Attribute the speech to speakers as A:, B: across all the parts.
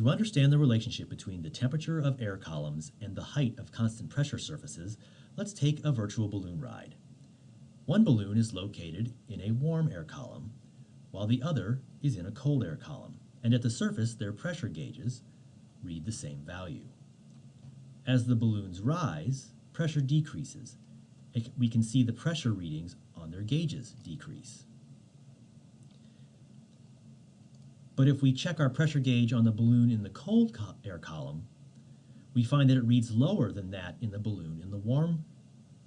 A: To understand the relationship between the temperature of air columns and the height of constant pressure surfaces, let's take a virtual balloon ride. One balloon is located in a warm air column, while the other is in a cold air column, and at the surface their pressure gauges read the same value. As the balloons rise, pressure decreases. We can see the pressure readings on their gauges decrease. But if we check our pressure gauge on the balloon in the cold co air column, we find that it reads lower than that in the balloon in the warm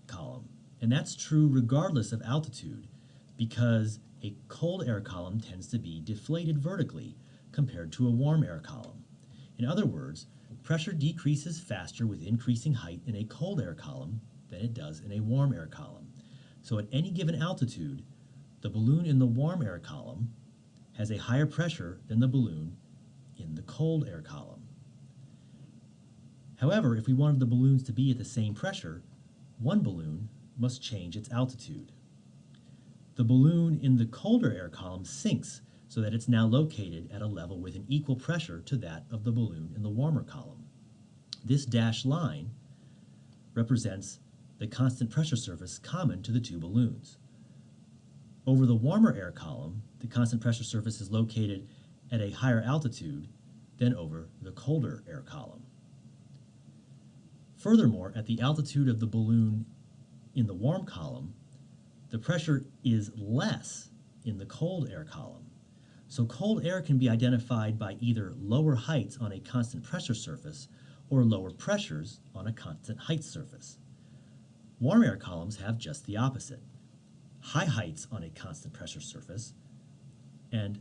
A: column. And that's true regardless of altitude because a cold air column tends to be deflated vertically compared to a warm air column. In other words, pressure decreases faster with increasing height in a cold air column than it does in a warm air column. So at any given altitude, the balloon in the warm air column has a higher pressure than the balloon in the cold air column. However, if we wanted the balloons to be at the same pressure, one balloon must change its altitude. The balloon in the colder air column sinks so that it's now located at a level with an equal pressure to that of the balloon in the warmer column. This dashed line represents the constant pressure surface common to the two balloons. Over the warmer air column, the constant pressure surface is located at a higher altitude than over the colder air column. Furthermore, at the altitude of the balloon in the warm column, the pressure is less in the cold air column. So cold air can be identified by either lower heights on a constant pressure surface or lower pressures on a constant height surface. Warm air columns have just the opposite. High heights on a constant pressure surface and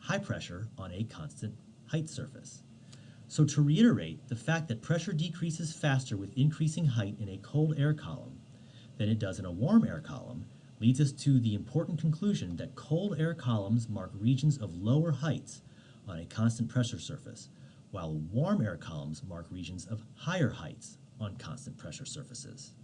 A: high pressure on a constant height surface. So to reiterate, the fact that pressure decreases faster with increasing height in a cold air column than it does in a warm air column leads us to the important conclusion that cold air columns mark regions of lower heights on a constant pressure surface, while warm air columns mark regions of higher heights on constant pressure surfaces.